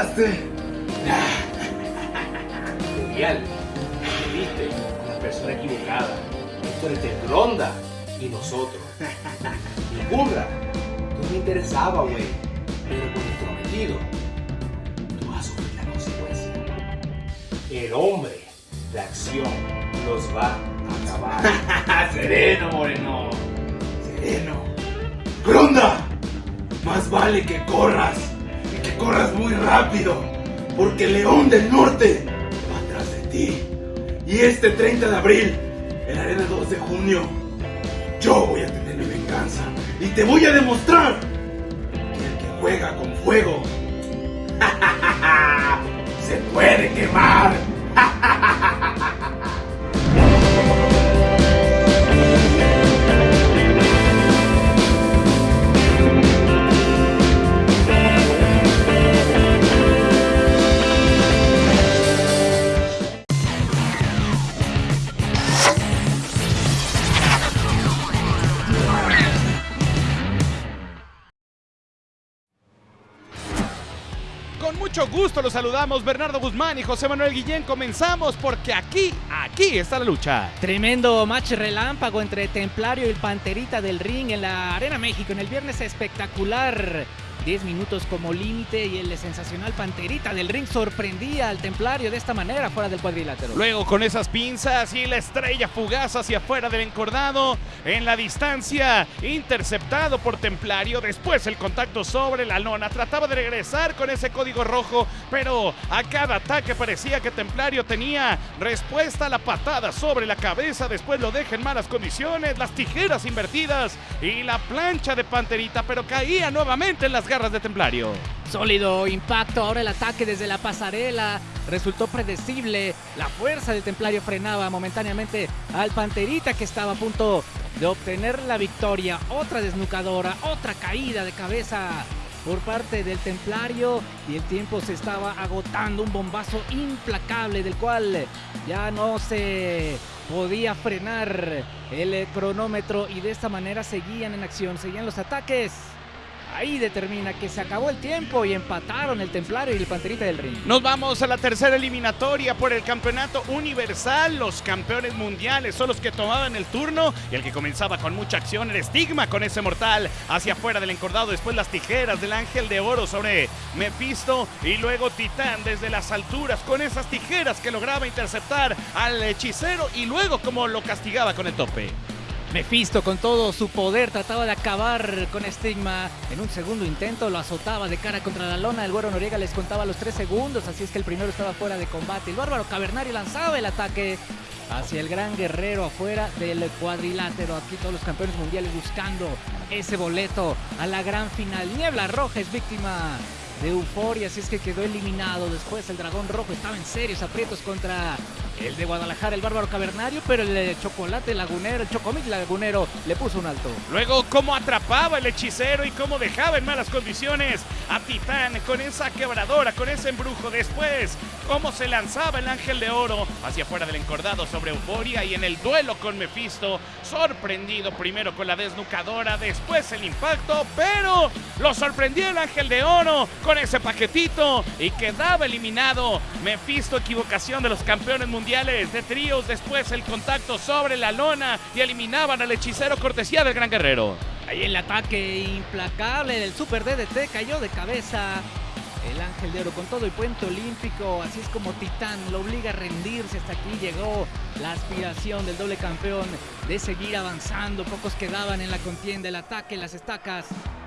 ¿Ya Y este 30 de abril, en la arena 2 de junio, yo voy a tener mi venganza. Y te voy a demostrar que el que juega con fuego se puede quemar. Mucho gusto los saludamos Bernardo Guzmán y José Manuel Guillén. Comenzamos porque aquí, aquí está la lucha. Tremendo match relámpago entre Templario y el Panterita del Ring en la Arena México en el viernes espectacular. 10 minutos como límite y el sensacional Panterita del Ring sorprendía al Templario de esta manera fuera del cuadrilátero. Luego con esas pinzas y la estrella fugaz hacia afuera del encordado en la distancia, interceptado por Templario. Después el contacto sobre la lona. Trataba de regresar con ese código rojo, pero a cada ataque parecía que Templario tenía respuesta a la patada sobre la cabeza. Después lo deja en malas condiciones, las tijeras invertidas y la plancha de Panterita, pero caía nuevamente en las garras de Templario. Sólido impacto, ahora el ataque desde la pasarela resultó predecible. La fuerza del Templario frenaba momentáneamente al Panterita que estaba a punto de obtener la victoria. Otra desnucadora, otra caída de cabeza por parte del Templario y el tiempo se estaba agotando. Un bombazo implacable del cual ya no se podía frenar el cronómetro y de esta manera seguían en acción, seguían los ataques. Ahí determina que se acabó el tiempo y empataron el Templario y el Panterita del Ring. Nos vamos a la tercera eliminatoria por el campeonato universal. Los campeones mundiales son los que tomaban el turno y el que comenzaba con mucha acción, el estigma con ese mortal hacia afuera del encordado. Después las tijeras del ángel de oro sobre Mephisto y luego Titán desde las alturas con esas tijeras que lograba interceptar al hechicero y luego como lo castigaba con el tope. Mephisto con todo su poder trataba de acabar con Estigma. En un segundo intento lo azotaba de cara contra la lona. El güero Noriega les contaba los tres segundos, así es que el primero estaba fuera de combate. El bárbaro Cavernario lanzaba el ataque hacia el gran guerrero afuera del cuadrilátero. Aquí todos los campeones mundiales buscando ese boleto a la gran final. Niebla Roja es víctima de euforia, así es que quedó eliminado. Después el dragón rojo estaba en serios aprietos contra el de Guadalajara, el bárbaro cavernario, pero el de chocolate lagunero, el chocomil lagunero le puso un alto. Luego cómo atrapaba el hechicero y cómo dejaba en malas condiciones a Titán con esa quebradora, con ese embrujo. Después cómo se lanzaba el ángel de oro hacia afuera del encordado sobre Euforia y en el duelo con Mephisto, sorprendido primero con la desnucadora, después el impacto, pero lo sorprendió el ángel de oro con ese paquetito y quedaba eliminado. Mephisto, equivocación de los campeones mundiales de tríos, después el contacto sobre la lona y eliminaban al hechicero cortesía del gran guerrero. Ahí el ataque implacable del Super DDT cayó de cabeza. El Ángel de Oro con todo el puente olímpico, así es como Titán lo obliga a rendirse. Hasta aquí llegó la aspiración del doble campeón de seguir avanzando. Pocos quedaban en la contienda, el ataque, las estacas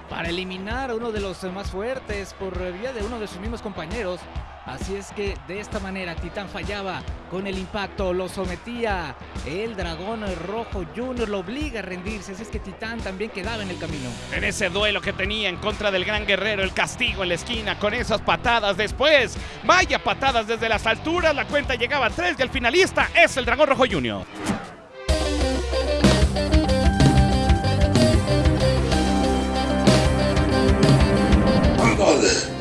para eliminar a uno de los más fuertes por vía de uno de sus mismos compañeros. Así es que de esta manera Titán fallaba con el impacto, lo sometía el dragón rojo Junior, lo obliga a rendirse, así es que Titán también quedaba en el camino. En ese duelo que tenía en contra del gran guerrero, el castigo en la esquina con esas patadas después, vaya patadas desde las alturas, la cuenta llegaba a tres y el finalista es el dragón rojo Junior.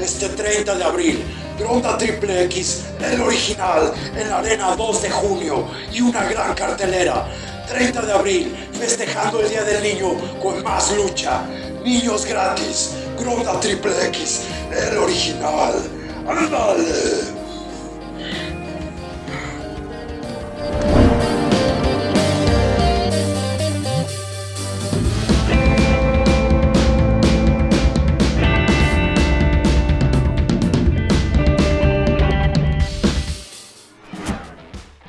Este 30 de abril Gronda Triple X, el original, en la Arena 2 de junio y una gran cartelera. 30 de abril, festejando el Día del Niño con más lucha. Niños gratis, Gronda Triple X, el original. ¡Ándale!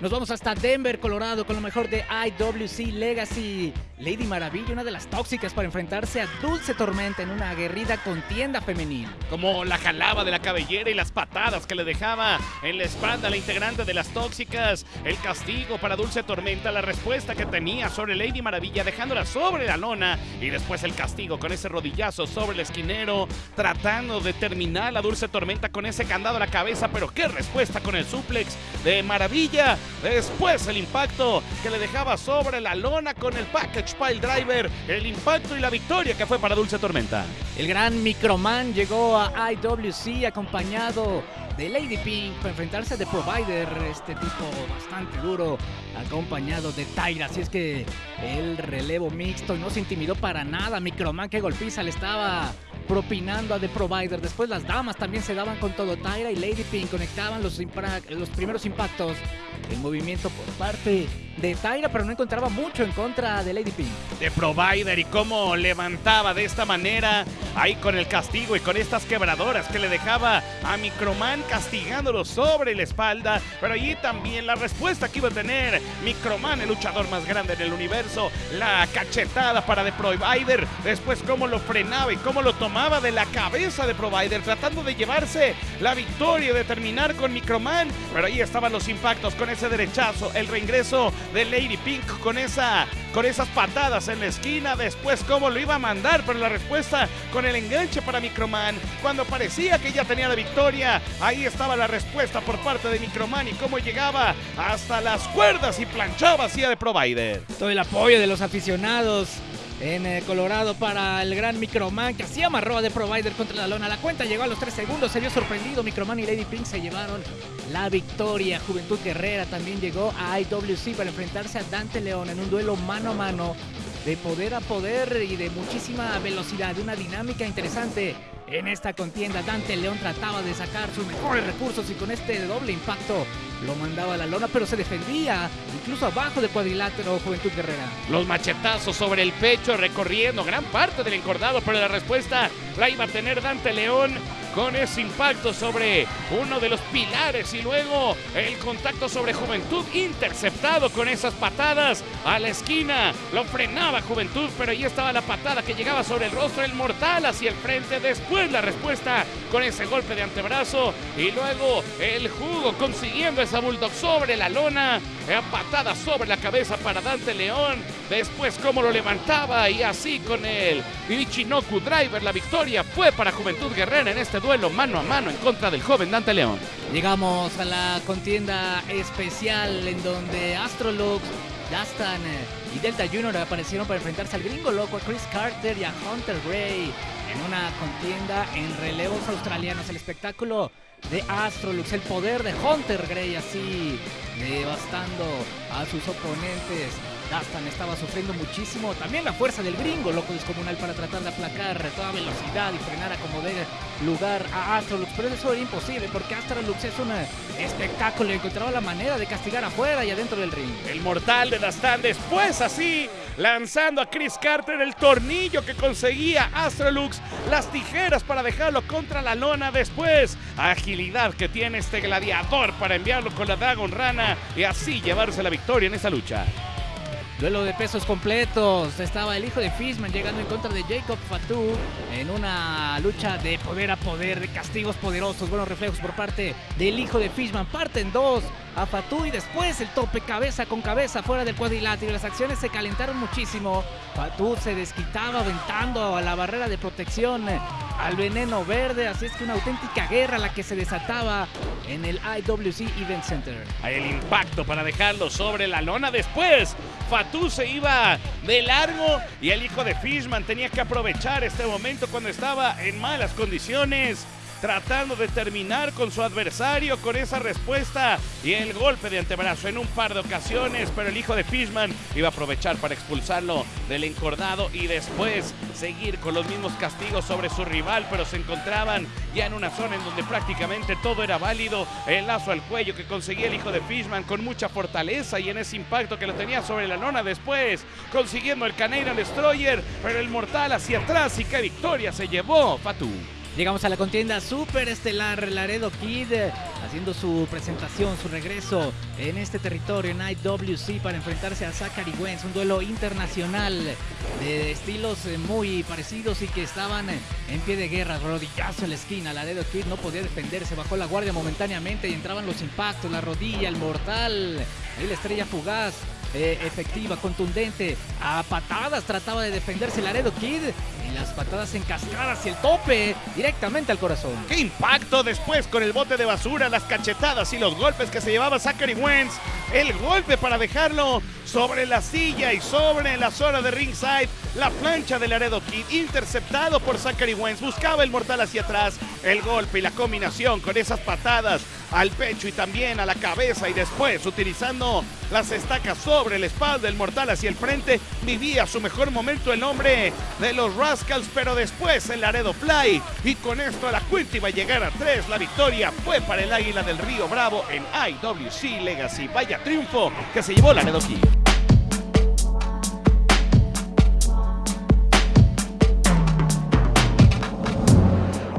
Nos vamos hasta Denver, Colorado, con lo mejor de IWC Legacy. Lady Maravilla, una de las tóxicas para enfrentarse a Dulce Tormenta en una aguerrida contienda femenil. Como la jalaba de la cabellera y las patadas que le dejaba en la espalda la integrante de las tóxicas. El castigo para Dulce Tormenta, la respuesta que tenía sobre Lady Maravilla, dejándola sobre la lona. Y después el castigo con ese rodillazo sobre el esquinero, tratando de terminar la Dulce Tormenta con ese candado a la cabeza. Pero qué respuesta con el suplex de Maravilla. Después el impacto que le dejaba sobre la lona con el package pile driver. El impacto y la victoria que fue para Dulce Tormenta. El gran Microman llegó a IWC acompañado de Lady Pink para enfrentarse a The Provider, este tipo bastante duro, acompañado de Tyra. Así es que el relevo mixto no se intimidó para nada. Microman que golpiza le estaba propinando a The Provider. Después las damas también se daban con todo. Tyra y Lady Pink conectaban los, los primeros impactos. El movimiento por parte de Tyra, pero no encontraba mucho en contra de Lady Pink. de Provider y cómo levantaba de esta manera ahí con el castigo y con estas quebradoras que le dejaba a Microman castigándolo sobre la espalda. Pero allí también la respuesta que iba a tener Microman, el luchador más grande del universo, la cachetada para The Provider. Después cómo lo frenaba y cómo lo tomaba de la cabeza de Provider, tratando de llevarse la victoria y de terminar con Microman. Pero ahí estaban los impactos con ese derechazo, el reingreso de Lady Pink con esa con esas patadas en la esquina, después cómo lo iba a mandar, pero la respuesta con el enganche para Microman, cuando parecía que ya tenía la victoria, ahí estaba la respuesta por parte de Microman y cómo llegaba hasta las cuerdas y planchaba hacia de Provider. Todo el apoyo de los aficionados en eh, Colorado para el gran Microman que así amarró a Provider contra la lona. La cuenta llegó a los 3 segundos, se vio sorprendido. Microman y Lady Pink se llevaron la victoria. Juventud Guerrera también llegó a IWC para enfrentarse a Dante León en un duelo mano a mano de poder a poder y de muchísima velocidad, una dinámica interesante. En esta contienda, Dante León trataba de sacar sus mejores recursos y con este doble impacto lo mandaba a la lona, pero se defendía incluso abajo del cuadrilátero Juventud Guerrera. Los machetazos sobre el pecho recorriendo gran parte del encordado, pero la respuesta la iba a tener Dante León con ese impacto sobre uno de los pilares y luego el contacto sobre Juventud interceptado con esas patadas a la esquina. Lo frenaba Juventud, pero ahí estaba la patada que llegaba sobre el rostro, el mortal hacia el frente. Después la respuesta con ese golpe de antebrazo y luego el jugo consiguiendo esa bulldog sobre la lona. Eh, Patada sobre la cabeza para Dante León. Después cómo lo levantaba y así con el Ichinoku Driver. La victoria fue para Juventud Guerrera en este duelo mano a mano en contra del joven Dante León. Llegamos a la contienda especial en donde Astrolux, Dastan eh, y Delta Junior aparecieron para enfrentarse al gringo loco, a Chris Carter y a Hunter Gray en una contienda en relevos australianos. El espectáculo de Astrolux, el poder de Hunter Gray así devastando a sus oponentes. Dastan estaba sufriendo muchísimo. También la fuerza del gringo, loco descomunal, para tratar de aplacar toda velocidad y frenar a como dé lugar a Astrolux. Pero eso era imposible porque Astrolux es un eh, espectáculo y encontraba la manera de castigar afuera y adentro del ring. El mortal de Dastan después así lanzando a Chris Carter el tornillo que conseguía Astrolux, las tijeras para dejarlo contra la lona después, agilidad que tiene este gladiador para enviarlo con la Dragon Rana y así llevarse la victoria en esa lucha. Duelo de pesos completos. Estaba el hijo de Fishman llegando en contra de Jacob Fatou en una lucha de poder a poder, de castigos poderosos, buenos reflejos por parte del hijo de Fishman. Parten dos a Fatou y después el tope cabeza con cabeza fuera del cuadrilátero. Las acciones se calentaron muchísimo. Fatou se desquitaba aventando a la barrera de protección al veneno verde. Así es que una auténtica guerra la que se desataba en el IWC Event Center. El impacto para dejarlo sobre la lona después. Fatou se iba de largo y el hijo de Fishman tenía que aprovechar este momento cuando estaba en malas condiciones. Tratando de terminar con su adversario con esa respuesta y el golpe de antebrazo en un par de ocasiones, pero el hijo de Fishman iba a aprovechar para expulsarlo del encordado y después seguir con los mismos castigos sobre su rival, pero se encontraban ya en una zona en donde prácticamente todo era válido. El lazo al cuello que conseguía el hijo de Fishman con mucha fortaleza y en ese impacto que lo tenía sobre la lona después, consiguiendo el Canadian Destroyer, pero el mortal hacia atrás y qué victoria se llevó Fatu. Llegamos a la contienda super estelar Laredo Kid eh, haciendo su presentación, su regreso en este territorio en IWC para enfrentarse a Zachary Wentz, un duelo internacional de estilos eh, muy parecidos y que estaban eh, en pie de guerra, rodillazo en la esquina, Laredo Kid no podía defenderse, bajó la guardia momentáneamente y entraban los impactos, la rodilla, el mortal, y la estrella fugaz efectiva, contundente. A patadas trataba de defenderse Laredo Kid. Las patadas encascadas y el tope directamente al corazón. ¡Qué impacto después con el bote de basura, las cachetadas y los golpes que se llevaba Zachary Wentz! El golpe para dejarlo sobre la silla y sobre la zona de ringside. La plancha de Laredo Kid interceptado por Zachary Wentz. Buscaba el mortal hacia atrás. El golpe y la combinación con esas patadas al pecho y también a la cabeza y después utilizando las estacas sobre la espalda del mortal hacia el frente vivía su mejor momento el hombre de los Rascals pero después el Laredo Fly y con esto la cuenta iba a llegar a tres la victoria fue para el Águila del Río Bravo en IWC Legacy vaya triunfo que se llevó Laredo Kid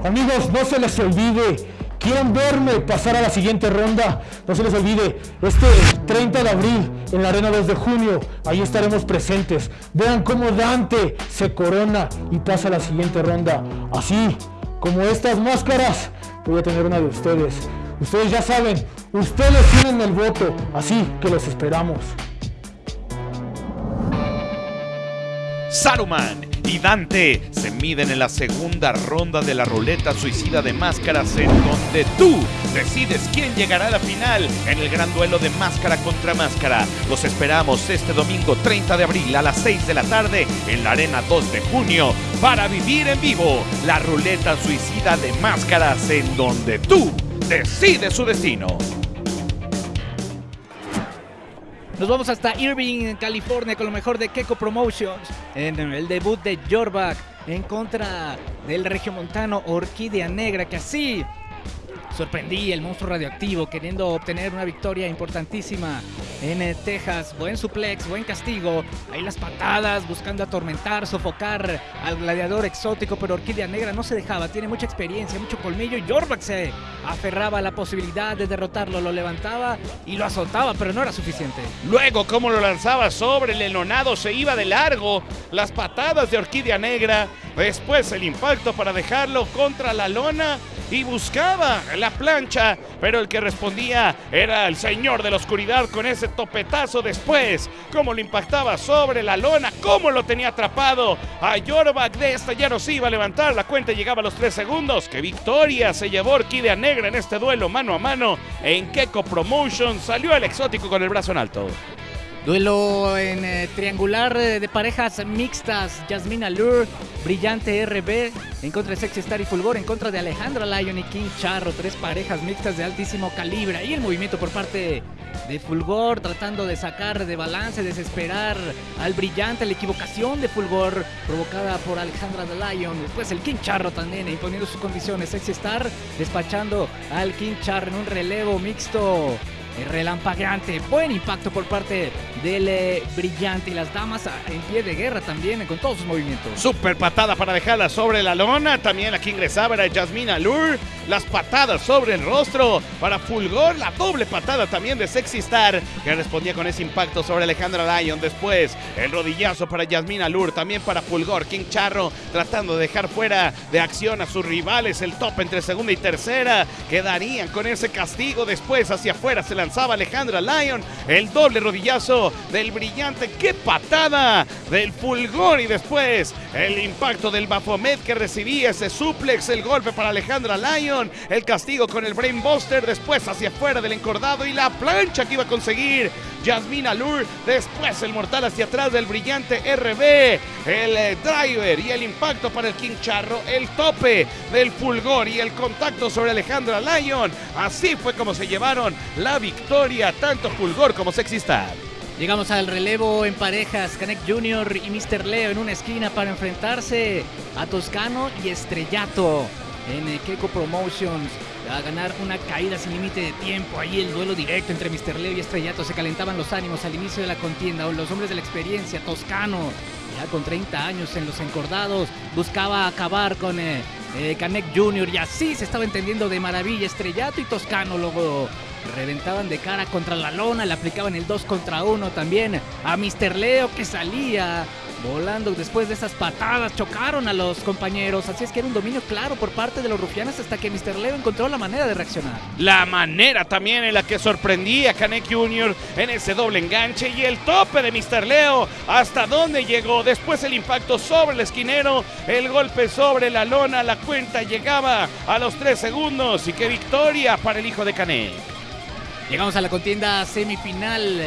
Amigos, no se les olvide, quieren verme pasar a la siguiente ronda, no se les olvide, este 30 de abril en la Arena 2 de junio, ahí estaremos presentes. Vean cómo Dante se corona y pasa a la siguiente ronda. Así como estas máscaras, voy a tener una de ustedes. Ustedes ya saben, ustedes tienen el voto, así que los esperamos. Saruman y Dante se miden en la segunda ronda de la ruleta suicida de máscaras en donde tú decides quién llegará a la final en el gran duelo de máscara contra máscara. Los esperamos este domingo 30 de abril a las 6 de la tarde en la Arena 2 de junio para vivir en vivo la ruleta suicida de máscaras en donde tú decides su destino. Nos vamos hasta Irving, en California, con lo mejor de Keiko Promotions. En el debut de Jorback en contra del regiomontano Orquídea Negra, que así sorprendía el monstruo radioactivo, queriendo obtener una victoria importantísima en eh, Texas. Buen suplex, buen castigo. Ahí las patadas, buscando atormentar, sofocar al gladiador exótico, pero Orquídea Negra no se dejaba. Tiene mucha experiencia, mucho colmillo. Y Jorback se aferraba a la posibilidad de derrotarlo. Lo levantaba y lo azotaba, pero no era suficiente. Luego, como lo lanzaba sobre el enonado, se iba de largo. Las patadas de Orquídea Negra. Después el impacto para dejarlo contra la lona. Y buscaba la plancha, pero el que respondía era el señor de la oscuridad con ese topetazo después. Cómo lo impactaba sobre la lona, cómo lo tenía atrapado. A Jorback de esta ya no se iba a levantar. La cuenta llegaba a los tres segundos. ¡Qué victoria! Se llevó Orquídea Negra en este duelo mano a mano. En Keko Promotion salió el exótico con el brazo en alto. Duelo en eh, triangular eh, de parejas mixtas. Jasmine Allure, Brillante RB en contra de Sexy Star y Fulgor, en contra de Alejandra Lyon y King Charro. Tres parejas mixtas de altísimo calibre. Ahí el movimiento por parte de Fulgor tratando de sacar de balance, desesperar al Brillante. La equivocación de Fulgor provocada por Alejandra Lyon. Después el King Charro también imponiendo sus condiciones. Sexy Star despachando al King Charro en un relevo mixto relampagueante. Buen impacto por parte del eh, brillante y las damas ah, en pie de guerra también con todos sus movimientos. Super patada para dejarla sobre la lona. También aquí ingresaba era Jasmine Allure. Las patadas sobre el rostro para Fulgor. La doble patada también de Sexy Star que respondía con ese impacto sobre Alejandra Lyon. Después el rodillazo para Jasmine Allure. También para Fulgor. King Charro tratando de dejar fuera de acción a sus rivales. El top entre segunda y tercera. Quedarían con ese castigo. Después hacia afuera se lanzaba Alejandra Lyon. El doble rodillazo del brillante. ¡Qué patada! Del Fulgor y después el impacto del Bafomet que recibía ese suplex. El golpe para Alejandra Lyon. El castigo con el Brainbuster. Después hacia afuera del encordado y la plancha que iba a conseguir Jasmine Allure. Después el mortal hacia atrás del brillante RB. El eh, driver y el impacto para el King Charro. El tope del fulgor y el contacto sobre Alejandra Lyon. Así fue como se llevaron la victoria, tanto fulgor como Sexy Star. Llegamos al relevo en parejas, Canek Jr. y Mr. Leo en una esquina para enfrentarse a Toscano y Estrellato en eh, Keiko Promotions a ganar una caída sin límite de tiempo. Ahí el duelo directo entre Mr. Leo y Estrellato se calentaban los ánimos al inicio de la contienda. Los hombres de la experiencia, Toscano, ya con 30 años en los encordados, buscaba acabar con eh, eh, Canek Jr. y así se estaba entendiendo de maravilla. Estrellato y Toscano luego reventaban de cara contra la lona, le aplicaban el 2 contra 1 también a Mr. Leo que salía volando después de esas patadas, chocaron a los compañeros, así es que era un dominio claro por parte de los rufianes hasta que Mr. Leo encontró la manera de reaccionar. La manera también en la que sorprendía a Canek Jr. en ese doble enganche y el tope de Mr. Leo, hasta dónde llegó, después el impacto sobre el esquinero, el golpe sobre la lona, la cuenta llegaba a los 3 segundos y qué victoria para el hijo de Canek. Llegamos a la contienda semifinal.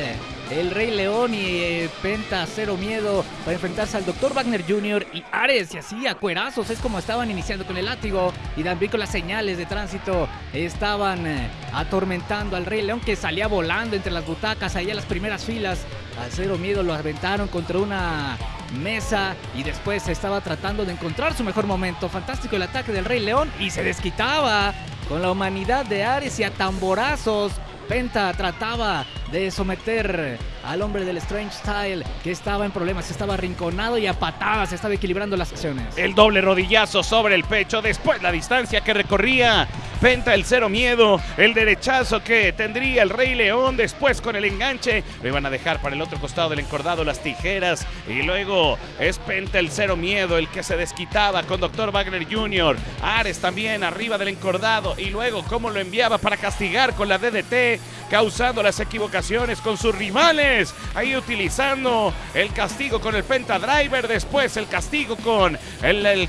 El Rey León y eh, Penta Cero Miedo para enfrentarse al Dr. Wagner Jr. y Ares. Y así a cuerazos es como estaban iniciando con el látigo. Y también con las señales de tránsito estaban eh, atormentando al Rey León que salía volando entre las butacas allá en las primeras filas. Al Cero Miedo lo aventaron contra una mesa y después estaba tratando de encontrar su mejor momento. Fantástico el ataque del Rey León y se desquitaba con la humanidad de Ares y a tamborazos. Penta trataba de someter al hombre del Strange Style que estaba en problemas, estaba arrinconado y a patadas estaba equilibrando las sesiones. El doble rodillazo sobre el pecho, después la distancia que recorría. Penta el cero miedo, el derechazo que tendría el Rey León, después con el enganche. Lo iban a dejar para el otro costado del encordado las tijeras. Y luego es Penta el cero miedo, el que se desquitaba con Dr. Wagner Jr. Ares también arriba del encordado. Y luego cómo lo enviaba para castigar con la DDT, causando las equivocaciones con sus rivales. Ahí utilizando el castigo con el Penta Driver, después el castigo con el, eh,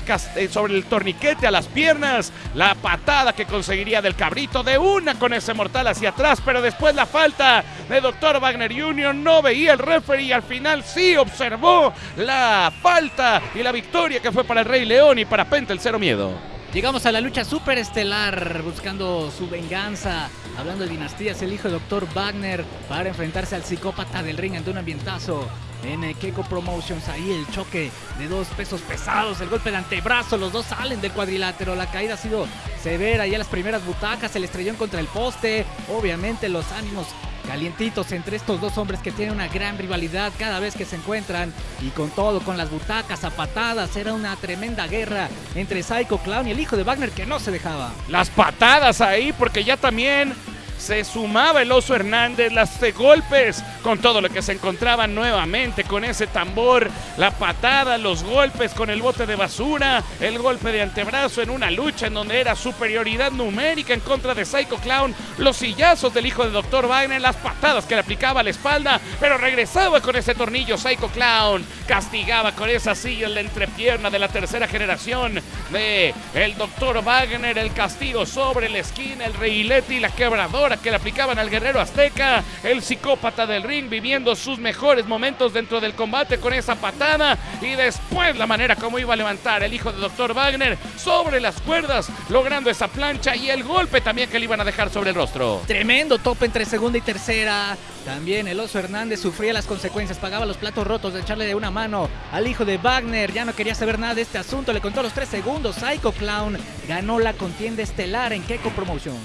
sobre el torniquete a las piernas, la patada que conseguiría del cabrito de una con ese mortal hacia atrás, pero después la falta de Dr. Wagner Jr. no veía el referee y al final sí observó la falta y la victoria que fue para el Rey León y para Penta el Cero Miedo. Llegamos a la lucha superestelar buscando su venganza. Hablando de dinastías, el hijo de Dr. Wagner para enfrentarse al psicópata del ring ante un ambientazo. En Keiko Promotions, ahí el choque de dos pesos pesados, el golpe de antebrazo, los dos salen del cuadrilátero, la caída ha sido severa, ya las primeras butacas, el estrellón contra el poste, obviamente los ánimos calientitos entre estos dos hombres que tienen una gran rivalidad cada vez que se encuentran y con todo, con las butacas a patadas, era una tremenda guerra entre Psycho Clown y el hijo de Wagner que no se dejaba. Las patadas ahí, porque ya también se sumaba el oso Hernández, las de golpes con todo lo que se encontraban nuevamente con ese tambor, la patada, los golpes con el bote de basura, el golpe de antebrazo en una lucha en donde era superioridad numérica en contra de Psycho Clown, los sillazos del hijo de Dr. Wagner, las patadas que le aplicaba a la espalda, pero regresaba con ese tornillo Psycho Clown, castigaba con esa silla en la entrepierna de la tercera generación de el Dr. Wagner, el castigo sobre la esquina, el reilete y la quebradora que le aplicaban al guerrero azteca, el psicópata del ring viviendo sus mejores momentos dentro del combate con esa patada y después la manera como iba a levantar el hijo de Dr. Wagner sobre las cuerdas, logrando esa plancha y el golpe también que le iban a dejar sobre el rostro. Tremendo tope entre segunda y tercera. También el oso Hernández sufría las consecuencias, pagaba los platos rotos de echarle de una mano al hijo de Wagner. Ya no quería saber nada de este asunto, le contó los tres segundos. Psycho Clown ganó la contienda estelar en Keiko Promotion.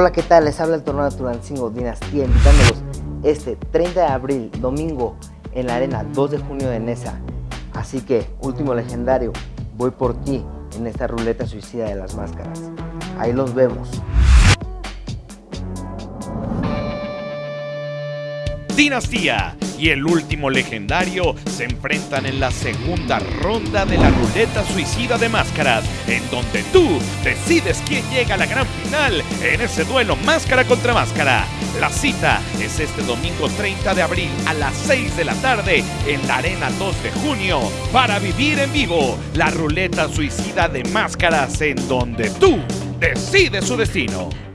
Hola, ¿qué tal? Les habla el torneo Tulancingo Dinastía, invitándolos este 30 de abril, domingo, en la arena 2 de junio de Nesa. Así que, último legendario, voy por ti en esta ruleta suicida de las máscaras. Ahí los vemos. Dinastía, y el último legendario se enfrentan en la segunda ronda de la ruleta suicida de máscaras, en donde tú decides quién llega a la gran final en ese duelo máscara contra máscara. La cita es este domingo 30 de abril a las 6 de la tarde en la Arena 2 de junio para vivir en vivo la ruleta suicida de máscaras en donde tú decides su destino.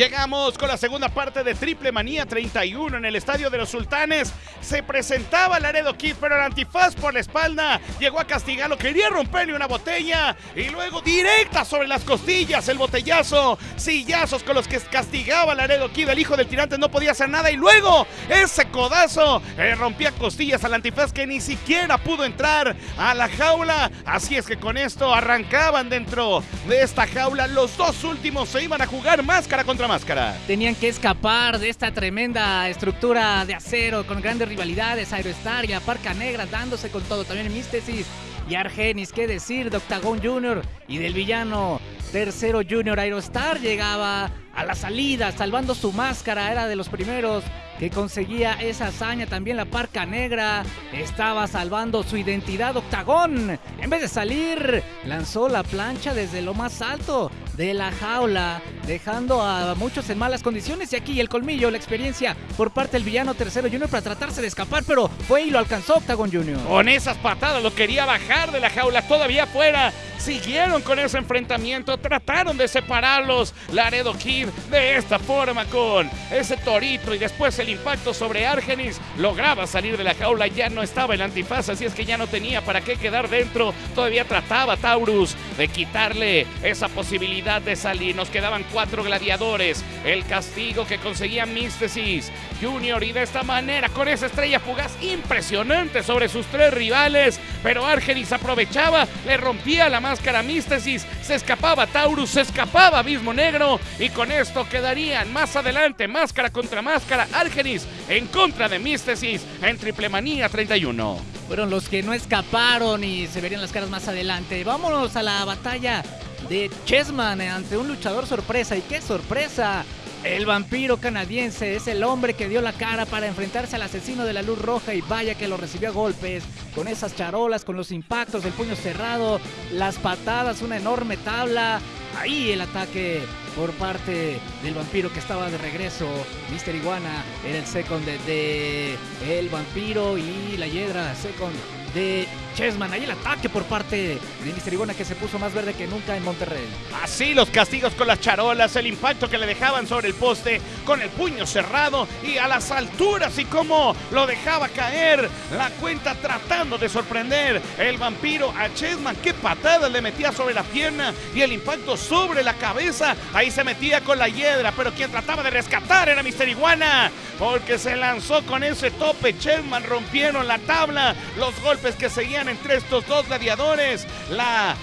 Llegamos con la segunda parte de Triple Manía 31 en el Estadio de los Sultanes. Se presentaba Laredo Kid, pero el antifaz por la espalda llegó a castigarlo. Quería romperle una botella y luego directa sobre las costillas el botellazo. Sillazos con los que castigaba Laredo Kid. El hijo del tirante no podía hacer nada y luego ese codazo eh, rompía costillas al antifaz que ni siquiera pudo entrar a la jaula. Así es que con esto arrancaban dentro de esta jaula. Los dos últimos se iban a jugar máscara contra máscara. Tenían que escapar de esta tremenda estructura de acero con grandes rivalidades, Aerostar y Parca Negra dándose con todo. También Místesis y Argenis, qué decir de Octagon Junior y del villano tercero Junior Aerostar llegaba a la salida salvando su máscara, era de los primeros que conseguía esa hazaña. También la Parca Negra estaba salvando su identidad Octagón. En vez de salir, lanzó la plancha desde lo más alto de la jaula, dejando a muchos en malas condiciones. Y aquí el colmillo, la experiencia por parte del villano tercero Junior para tratarse de escapar, pero fue y lo alcanzó Octagon Junior. Con esas patadas lo quería bajar de la jaula, todavía fuera. Siguieron con ese enfrentamiento, trataron de separarlos. Laredo Kid de esta forma con ese torito y después el impacto sobre Argenis. Lograba salir de la jaula, ya no estaba el antifaz, así es que ya no tenía para qué quedar dentro. Todavía trataba Taurus de quitarle esa posibilidad de salir. Nos quedaban cuatro gladiadores. El castigo que conseguía Místesis Junior y de esta manera con esa estrella fugaz impresionante sobre sus tres rivales. Pero Argenis aprovechaba, le rompía la máscara Místesis, se escapaba Taurus, se escapaba Abismo Negro y con esto quedarían más adelante máscara contra máscara Argenis en contra de Místesis en Triple Manía 31. Fueron los que no escaparon y se verían las caras más adelante. Vámonos a la batalla de Chessman ante un luchador sorpresa. ¿Y qué sorpresa? El vampiro canadiense es el hombre que dio la cara para enfrentarse al asesino de la luz roja y vaya que lo recibió a golpes, con esas charolas, con los impactos del puño cerrado, las patadas, una enorme tabla. Ahí el ataque por parte del vampiro que estaba de regreso. Mister Iguana era el second de, de el vampiro y la hiedra second de Chessman. Ahí el ataque por parte de Mister Iguana que se puso más verde que nunca en Monterrey. Así los castigos con las charolas, el impacto que le dejaban sobre el poste con el puño cerrado y a las alturas y cómo lo dejaba caer. La cuenta tratando de sorprender el vampiro a Chessman. Qué patada le metía sobre la pierna y el impacto sobre la cabeza. Ahí se metía con la hiedra, pero quien trataba de rescatar era Mister Iguana porque se lanzó con ese tope. Chessman rompieron la tabla, los golpes que seguían entre estos dos gladiadores. La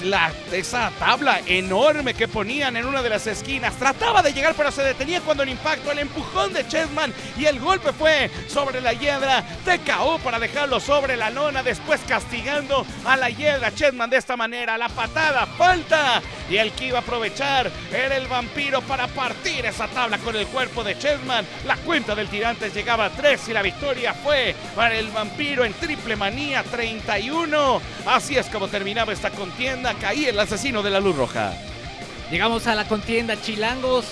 la, esa tabla enorme que ponían en una de las esquinas. Trataba de llegar, pero se detenía cuando el impacto, el empujón de Chessman y el golpe fue sobre la hiedra. TKO para dejarlo sobre la lona, después castigando a la hiedra. Chessman de esta manera, la patada, falta. Y el que iba a aprovechar era el vampiro para partir esa tabla con el cuerpo de Chessman. La cuenta del tirante llegaba a 3 y la victoria fue para el vampiro en triple manía 31. Así es como terminaba esta contienda caía el asesino de la luz roja. Llegamos a la contienda Chilangos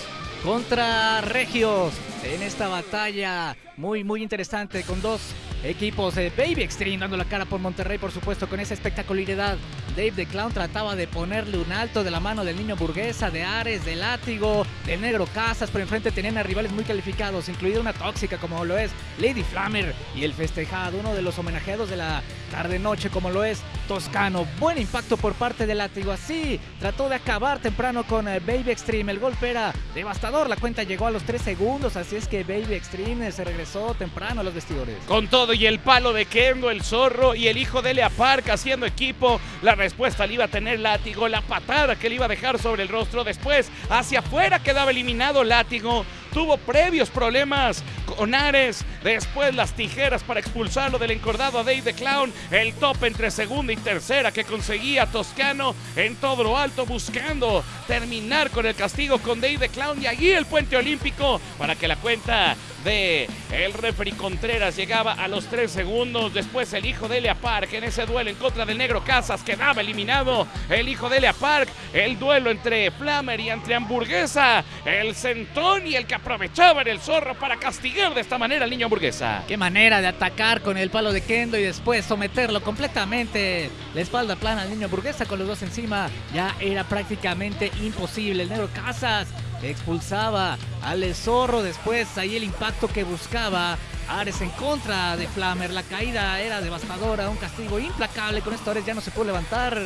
contra Regios en esta batalla muy muy interesante con dos equipos de Baby Extreme dando la cara por Monterrey por supuesto con esa espectacularidad. Dave the Clown trataba de ponerle un alto de la mano del niño burguesa, de Ares, de Látigo, del negro Casas, pero enfrente tenían a rivales muy calificados, incluida una tóxica como lo es Lady Flammer y el festejado, uno de los homenajeados de la tarde-noche como lo es Toscano. Buen impacto por parte de Látigo, así trató de acabar temprano con eh, Baby Extreme, el golpe era devastador, la cuenta llegó a los 3 segundos, así es que Baby Extreme se regresó temprano a los vestidores. Con todo y el palo de Kendo, el zorro y el hijo de Lea Park haciendo equipo, la respuesta le iba a tener látigo, la patada que le iba a dejar sobre el rostro. Después, hacia afuera quedaba eliminado látigo tuvo previos problemas con Ares, después las tijeras para expulsarlo del encordado a Dave the Clown, el top entre segunda y tercera que conseguía Toscano en todo lo alto buscando terminar con el castigo con Dave the Clown y allí el puente olímpico para que la cuenta de el referee Contreras llegaba a los tres segundos. Después el hijo de Elia Park en ese duelo en contra del negro Casas quedaba eliminado. El hijo de Elia Park, el duelo entre Flammer y entre Hamburguesa. El centón y el que aprovechaba en el zorro para castigar de esta manera al niño Hamburguesa. Qué manera de atacar con el palo de Kendo y después someterlo completamente. La espalda plana al niño Hamburguesa con los dos encima. Ya era prácticamente imposible. El negro Casas expulsaba al zorro después ahí el impacto que buscaba Ares en contra de Flammer la caída era devastadora un castigo implacable con esto Ares ya no se pudo levantar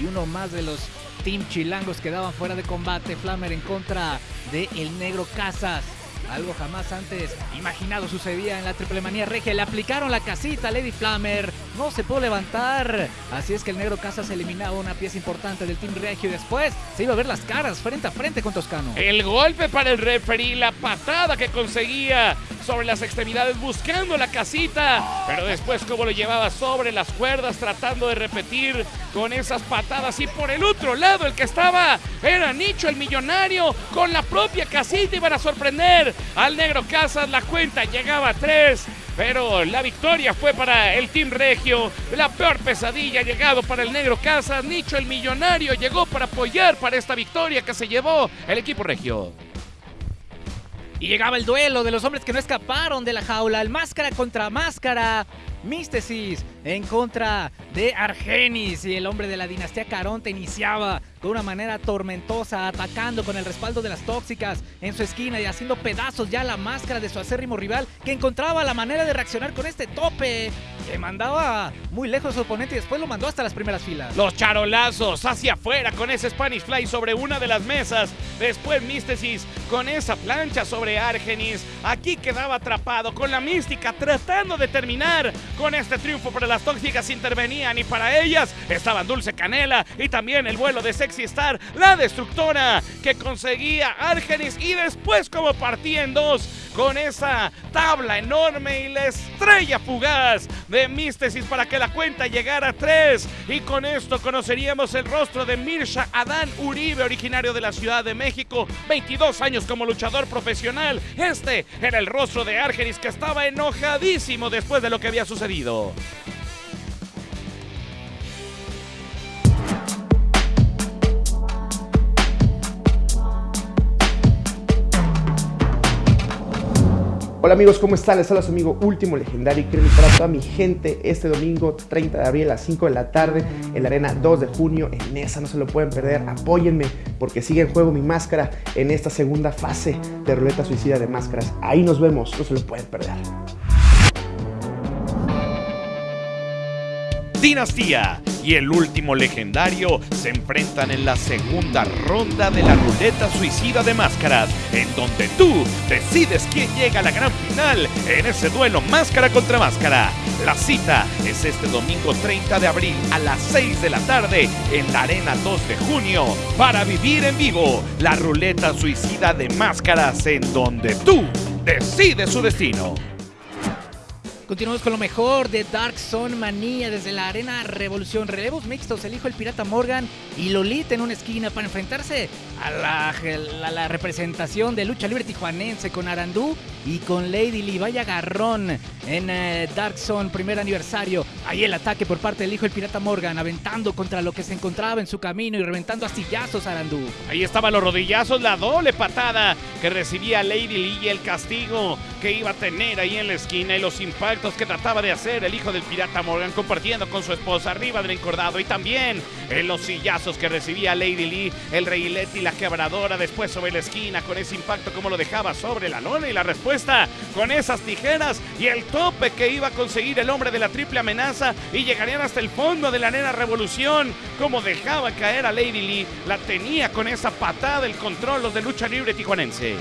y uno más de los Team Chilangos quedaban fuera de combate Flammer en contra de el negro Casas algo jamás antes imaginado sucedía en la triple manía regia. Le aplicaron la casita a Lady Flammer. No se pudo levantar. Así es que el negro Casas eliminaba una pieza importante del Team Regio. Y después se iba a ver las caras frente a frente con Toscano. El golpe para el referee, la patada que conseguía sobre las extremidades buscando la casita, pero después como lo llevaba sobre las cuerdas tratando de repetir con esas patadas y por el otro lado el que estaba era Nicho el millonario con la propia casita iban a sorprender al negro Casas, la cuenta llegaba a tres. Pero la victoria fue para el Team Regio. La peor pesadilla ha llegado para el Negro Casas. Nicho el Millonario llegó para apoyar para esta victoria que se llevó el equipo Regio. Y llegaba el duelo de los hombres que no escaparon de la jaula. El máscara contra máscara. Místesis en contra de Argenis y el hombre de la dinastía Caronte iniciaba con una manera tormentosa, atacando con el respaldo de las tóxicas en su esquina y haciendo pedazos ya la máscara de su acérrimo rival que encontraba la manera de reaccionar con este tope que mandaba muy lejos su oponente y después lo mandó hasta las primeras filas. Los charolazos hacia afuera con ese Spanish Fly sobre una de las mesas. Después Místesis con esa plancha sobre Argenis. Aquí quedaba atrapado con la mística tratando de terminar con este triunfo, pero las tóxicas intervenían y para ellas estaban Dulce Canela y también el vuelo de Sexy Star, la destructora que conseguía Argenis y después como partía en dos con esa tabla enorme y la estrella fugaz de Místesis para que la cuenta llegara a tres. Y con esto conoceríamos el rostro de Mirsha Adán Uribe, originario de la Ciudad de México, 22 años como luchador profesional. Este era el rostro de Argenis que estaba enojadísimo después de lo que había sucedido. Hola amigos, ¿cómo están? Les habla su amigo Último Legendario y quiero invitar a toda mi gente este domingo 30 de abril a las 5 de la tarde en la arena 2 de junio en esa, no se lo pueden perder, apóyenme porque sigue en juego mi máscara en esta segunda fase de ruleta suicida de máscaras. Ahí nos vemos, no se lo pueden perder. Dinastía y el último legendario se enfrentan en la segunda ronda de la ruleta suicida de máscaras, en donde tú decides quién llega a la gran final en ese duelo máscara contra máscara. La cita es este domingo 30 de abril a las 6 de la tarde en la Arena 2 de junio para vivir en vivo la ruleta suicida de máscaras en donde tú decides su destino. Continuamos con lo mejor de Dark Zone Manía desde la Arena Revolución. Relevos mixtos, el hijo del pirata Morgan y Lolita en una esquina para enfrentarse a la, representación de lucha libre tijuanense con Arandú y con Lady Lee. Vaya garrón en eh, Dark Zone, primer aniversario. Ahí el ataque por parte del hijo del pirata Morgan, aventando contra lo que se encontraba en su camino y reventando astillazos a Arandú. Ahí estaban los rodillazos, la doble patada que recibía Lady Lee y el castigo que iba a tener ahí en la esquina y los impactos que trataba de hacer el hijo del pirata Morgan compartiendo con su esposa arriba del encordado y también en los sillazos que recibía Lady Lee, el rey y la quebradora después sobre la esquina con ese impacto como lo dejaba sobre la lona y la respuesta con esas tijeras y el tope que iba a conseguir el hombre de la triple amenaza y llegarían hasta el fondo de la nena revolución como dejaba caer a Lady Lee, la tenía con esa patada el control los de lucha libre tijuanense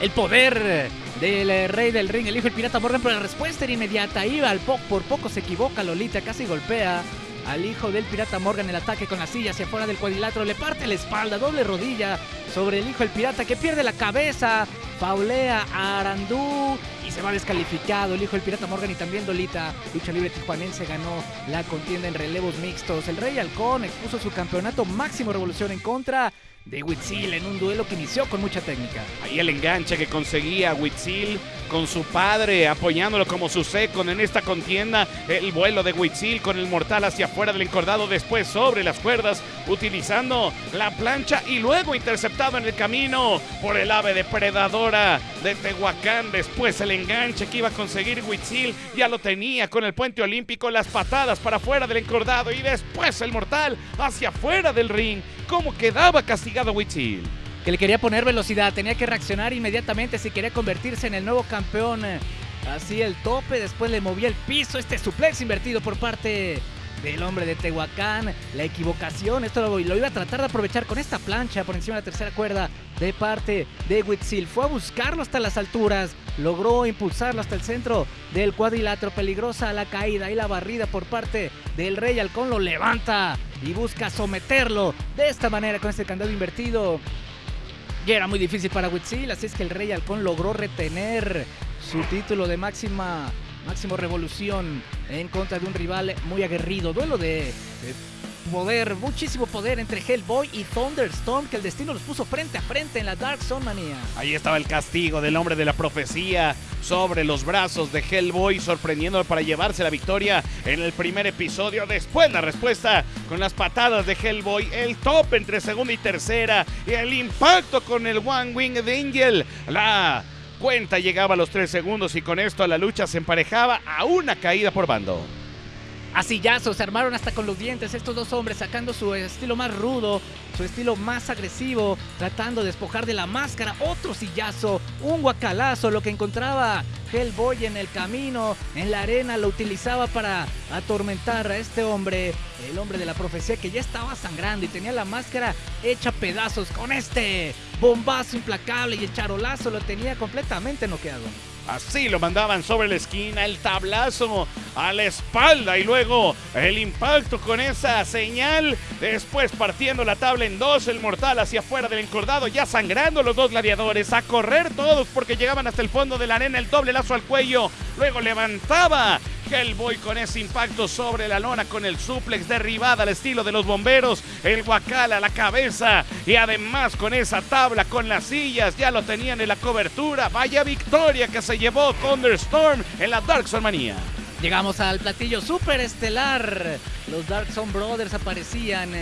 el poder del eh, rey del ring, el hijo del pirata Morgan, pero la respuesta era inmediata. Iba al poco, por poco se equivoca Lolita, casi golpea al hijo del pirata Morgan el ataque con la silla hacia afuera del cuadrilátero, le parte la espalda, doble rodilla sobre el hijo del pirata que pierde la cabeza, faulea a Arandú y se va descalificado. El hijo del pirata Morgan y también Dolita, lucha libre tijuanense, ganó la contienda en relevos mixtos. El Rey Halcón expuso su campeonato máximo revolución en contra de Huitzil en un duelo que inició con mucha técnica. Ahí el enganche que conseguía Huitzil con su padre apoyándolo como su second en esta contienda. El vuelo de Huitzil con el mortal hacia afuera del encordado, después sobre las cuerdas, utilizando la plancha y luego interceptado en el camino por el ave depredadora de Tehuacán. Después el enganche que iba a conseguir Huitzil ya lo tenía con el puente olímpico, las patadas para afuera del encordado y después el mortal hacia afuera del ring. ¿Cómo quedaba castigado Huitzil? Que le quería poner velocidad, tenía que reaccionar inmediatamente si quería convertirse en el nuevo campeón. Así el tope, después le movía el piso, este suplex invertido por parte del hombre de Tehuacán. La equivocación, esto lo, lo, iba a tratar de aprovechar con esta plancha por encima de la tercera cuerda de parte de Huitzil. Fue a buscarlo hasta las alturas, logró impulsarlo hasta el centro del cuadrilátero. Peligrosa la caída y la barrida por parte del Rey Halcón. Lo levanta y busca someterlo de esta manera con este candado invertido. Era muy difícil para Huitzil, así es que el Rey Halcón logró retener su título de máxima máximo revolución en contra de un rival muy aguerrido. Duelo de, poder, muchísimo poder entre Hellboy y Thunderstorm, que el destino los puso frente a frente en la Dark Zone Manía. Ahí estaba el castigo del hombre de la profecía sobre los brazos de Hellboy, sorprendiéndolo para llevarse la victoria en el primer episodio. Después la respuesta con las patadas de Hellboy, el top entre segunda y tercera, y el impacto con el One Wing de Angel. La cuenta llegaba a los tres segundos y con esto la lucha se emparejaba a una caída por bando. A sillazos se armaron hasta con los dientes estos dos hombres sacando su estilo más rudo, su estilo más agresivo, tratando de despojar de la máscara otro sillazo, un guacalazo, lo que encontraba Hellboy en el camino, en la arena, lo utilizaba para atormentar a este hombre, el hombre de la profecía que ya estaba sangrando y tenía la máscara hecha pedazos con este bombazo implacable y el charolazo lo tenía completamente noqueado. Así lo mandaban sobre la esquina, el tablazo a la espalda y luego el impacto con esa señal. Después partiendo la tabla en dos, el mortal hacia afuera del encordado, ya sangrando los dos gladiadores, a correr todos porque llegaban hasta el fondo de la arena, el doble lazo al cuello. Luego levantaba Hellboy con ese impacto sobre la lona con el suplex derribada al estilo de los bomberos, el guacal a la cabeza y además con esa tabla con las sillas ya lo tenían en la cobertura. Vaya victoria que se llevó Thunderstorm en la Dark Manía. Llegamos al platillo super estelar. Los Dark Zone Brothers aparecían.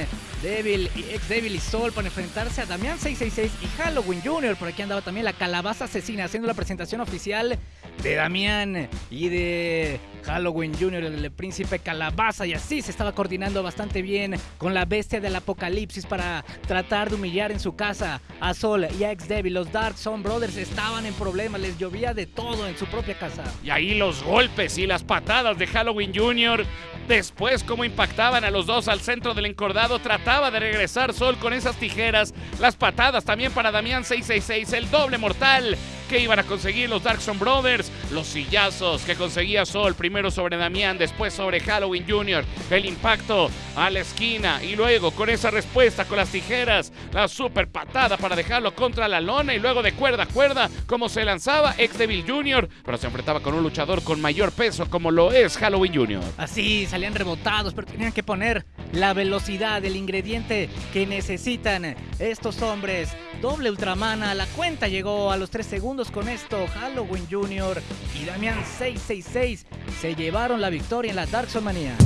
Devil y ex Devil y Sol para enfrentarse a Damián 666 y Halloween Jr. Por aquí andaba también la calabaza asesina haciendo la presentación oficial de Damián y de Halloween Jr., el príncipe calabaza. Y así se estaba coordinando bastante bien con la bestia del apocalipsis para tratar de humillar en su casa a Sol y a ex Devil. Los Dark Zone Brothers estaban en problemas, les llovía de todo en su propia casa. Y ahí los golpes y las patadas de Halloween Jr. Después, cómo impactaban a los dos al centro del encordado, trataba de regresar Sol con esas tijeras. Las patadas también para Damián 666, el doble mortal que iban a conseguir los Darkson Brothers. Los sillazos que conseguía Sol, primero sobre Damián, después sobre Halloween Jr. El impacto a la esquina y luego con esa respuesta con las tijeras, la super patada para dejarlo contra la lona y luego de cuerda a cuerda, como se lanzaba ex Devil Jr., pero se enfrentaba con un luchador con mayor peso como lo es Halloween Jr. Así salían rebotados, pero tenían que poner la velocidad, el ingrediente que necesitan estos hombres. Doble Ultramana, la cuenta llegó a los 3 segundos con esto. Halloween Jr. y Damián 666 se llevaron la victoria en la Dark Zone Manía.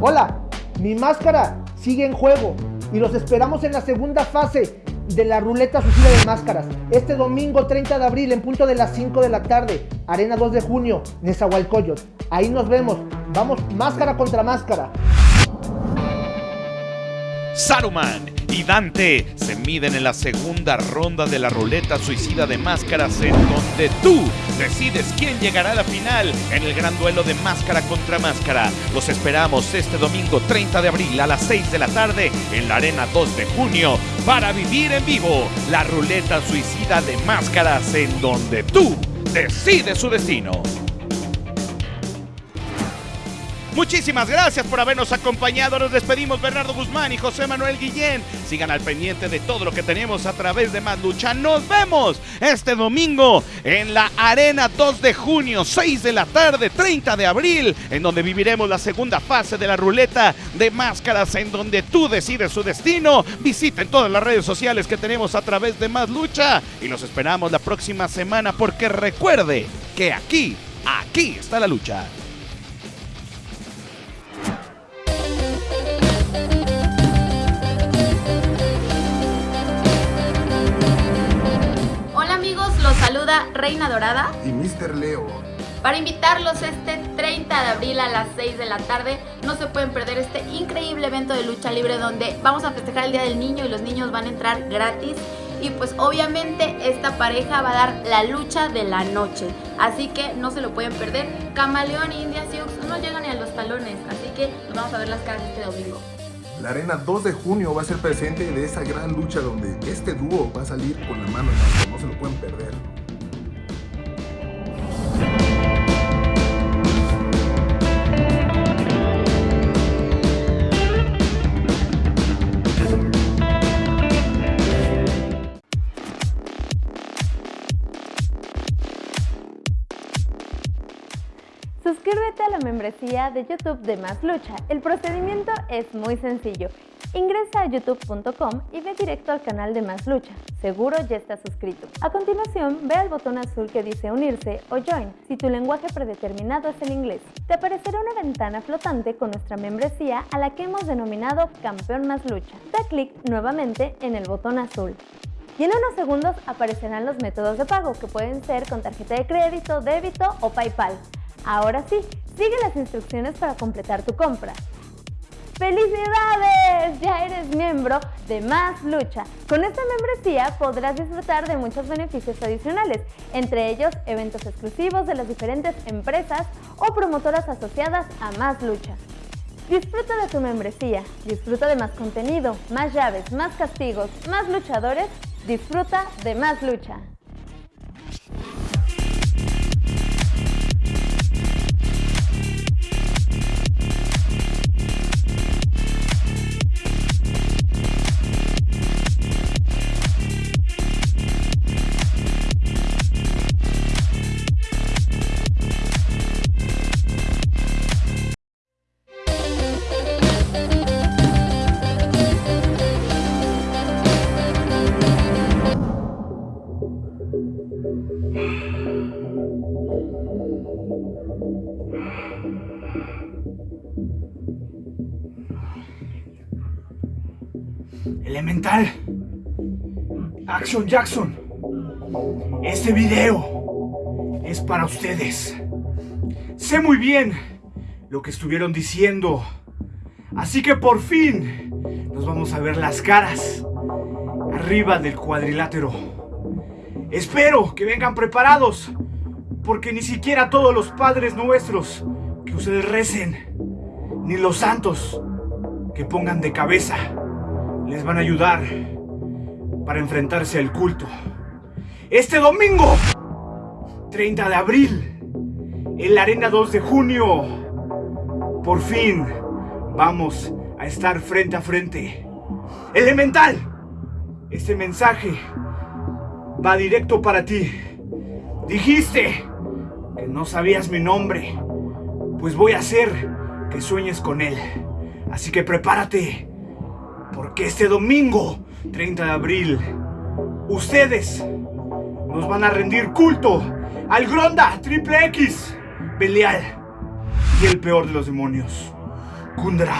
Hola, mi máscara sigue en juego y los esperamos en la segunda fase de la ruleta suicida de máscaras. Este domingo 30 de abril en punto de las 5 de la tarde, Arena 2 de junio, Nezahualcóyotl. Ahí nos vemos. Vamos máscara contra máscara. Saruman y Dante se miden en la segunda ronda de la ruleta suicida de máscaras en donde tú decides quién llegará a la final en el gran duelo de máscara contra máscara. Los esperamos este domingo 30 de abril a las 6 de la tarde en la Arena 2 de junio para vivir en vivo la ruleta suicida de máscaras en donde tú decides su destino. Muchísimas gracias por habernos acompañado. Nos despedimos Bernardo Guzmán y José Manuel Guillén. Sigan al pendiente de todo lo que tenemos a través de Más Lucha. Nos vemos este domingo en la Arena 2 de junio, 6 de la tarde, 30 de abril, en donde viviremos la segunda fase de la ruleta de máscaras, en donde tú decides su destino. Visiten todas las redes sociales que tenemos a través de Más Lucha y los esperamos la próxima semana porque recuerde que aquí, aquí está la lucha. Saluda Reina Dorada y Mr. Leo. para invitarlos este 30 de abril a las 6 de la tarde. No se pueden perder este increíble evento de lucha libre donde vamos a festejar el Día del Niño y los niños van a entrar gratis. Y pues obviamente esta pareja va a dar la lucha de la noche. Así que no se lo pueden perder. Camaleón e India Sioux no llegan ni a los talones. Así que nos vamos a ver las caras este domingo. La arena 2 de junio va a ser presente de esa gran lucha donde este dúo va a salir con la mano en alto, no se lo pueden perder. Membresía de YouTube de Más Lucha. El procedimiento es muy sencillo. Ingresa a youtube.com y ve directo al canal de Más Lucha. Seguro ya estás suscrito. A continuación, ve al botón azul que dice unirse o join si tu lenguaje predeterminado es el inglés. Te aparecerá una ventana flotante con nuestra membresía a la que hemos denominado Campeón Más Lucha. Da clic nuevamente en el botón azul. Y en unos segundos aparecerán los métodos de pago que pueden ser con tarjeta de crédito, débito o PayPal. Ahora sí, sigue las instrucciones para completar tu compra. ¡Felicidades! Ya eres miembro de Más Lucha. Con esta membresía podrás disfrutar de muchos beneficios adicionales, entre ellos eventos exclusivos de las diferentes empresas o promotoras asociadas a Más Lucha. Disfruta de tu membresía, disfruta de más contenido, más llaves, más castigos, más luchadores, disfruta de Más Lucha. Jackson. Este video es para ustedes. Sé muy bien lo que estuvieron diciendo. Así que por fin nos vamos a ver las caras arriba del cuadrilátero. Espero que vengan preparados, porque ni siquiera todos los padres nuestros que ustedes recen, ni los santos que pongan de cabeza, les van a ayudar para enfrentarse al culto. Este domingo, 30 de abril, en la Arena 2 de junio, por fin vamos a estar frente a frente. Elemental, este mensaje va directo para ti. Dijiste que no sabías mi nombre, pues voy a hacer que sueñes con él. Así que prepárate, porque este domingo, 30 de abril, ustedes nos van a rendir culto al Gronda Triple X, Belial y el peor de los demonios, Kundra.